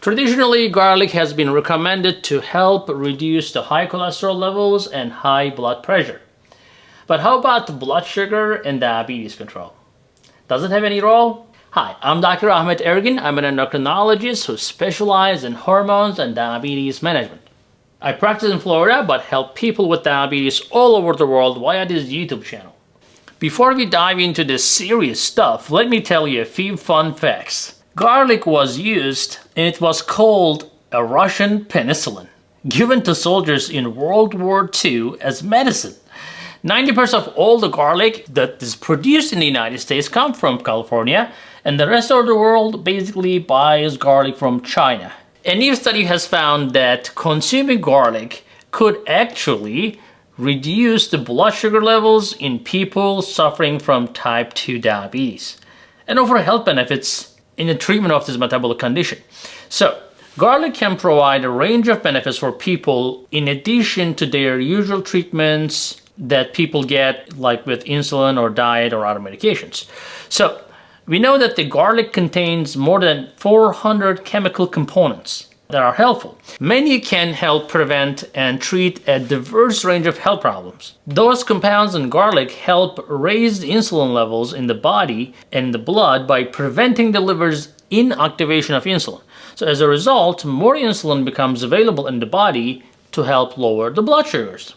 Traditionally, garlic has been recommended to help reduce the high cholesterol levels and high blood pressure. But how about blood sugar and diabetes control? Does it have any role? Hi, I'm Dr. Ahmet Ergin. I'm an endocrinologist who specializes in hormones and diabetes management. I practice in Florida but help people with diabetes all over the world via this YouTube channel. Before we dive into this serious stuff, let me tell you a few fun facts. Garlic was used and it was called a Russian penicillin, given to soldiers in World War II as medicine. 90% of all the garlic that is produced in the United States come from California and the rest of the world basically buys garlic from China. A new study has found that consuming garlic could actually reduce the blood sugar levels in people suffering from type 2 diabetes and offer health benefits in the treatment of this metabolic condition. So, garlic can provide a range of benefits for people in addition to their usual treatments that people get like with insulin or diet or other medications. So we know that the garlic contains more than 400 chemical components that are helpful. Many can help prevent and treat a diverse range of health problems. Those compounds in garlic help raise insulin levels in the body and the blood by preventing the liver's inactivation of insulin. So as a result, more insulin becomes available in the body to help lower the blood sugars.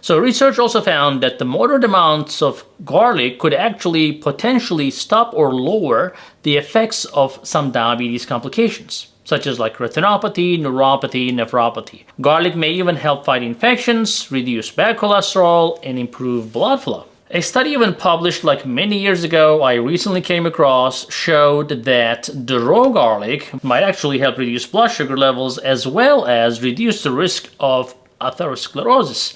So research also found that the moderate amounts of garlic could actually potentially stop or lower the effects of some diabetes complications such as like retinopathy, neuropathy, nephropathy. Garlic may even help fight infections, reduce bad cholesterol, and improve blood flow. A study even published like many years ago I recently came across showed that the raw garlic might actually help reduce blood sugar levels as well as reduce the risk of atherosclerosis.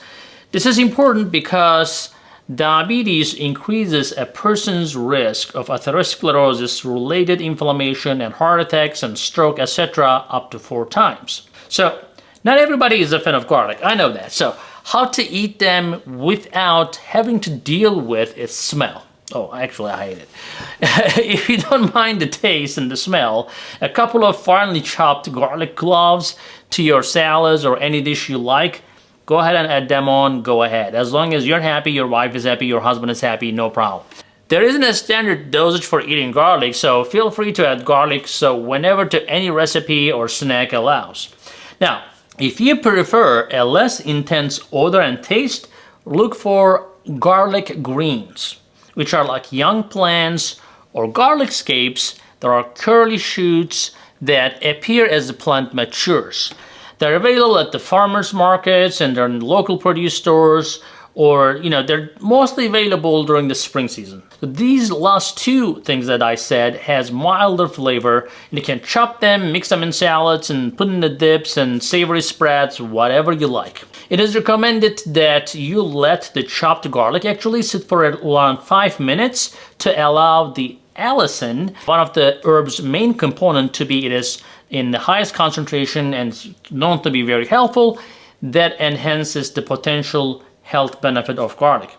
This is important because diabetes increases a person's risk of atherosclerosis related inflammation and heart attacks and stroke etc up to four times. So not everybody is a fan of garlic, I know that. So how to eat them without having to deal with its smell. Oh, actually I hate it. if you don't mind the taste and the smell, a couple of finely chopped garlic cloves to your salads or any dish you like go ahead and add them on, go ahead. As long as you're happy, your wife is happy, your husband is happy, no problem. There isn't a standard dosage for eating garlic, so feel free to add garlic so whenever to any recipe or snack allows. Now, if you prefer a less intense odor and taste, look for garlic greens, which are like young plants or garlic scapes that are curly shoots that appear as the plant matures. They're available at the farmers markets and they're in local produce stores or you know they're mostly available during the spring season. So these last two things that I said has milder flavor and you can chop them, mix them in salads and put in the dips and savory spreads, whatever you like. It is recommended that you let the chopped garlic actually sit for around 5 minutes to allow the allicin, one of the herb's main component to be it is in the highest concentration and known to be very helpful, that enhances the potential health benefit of garlic.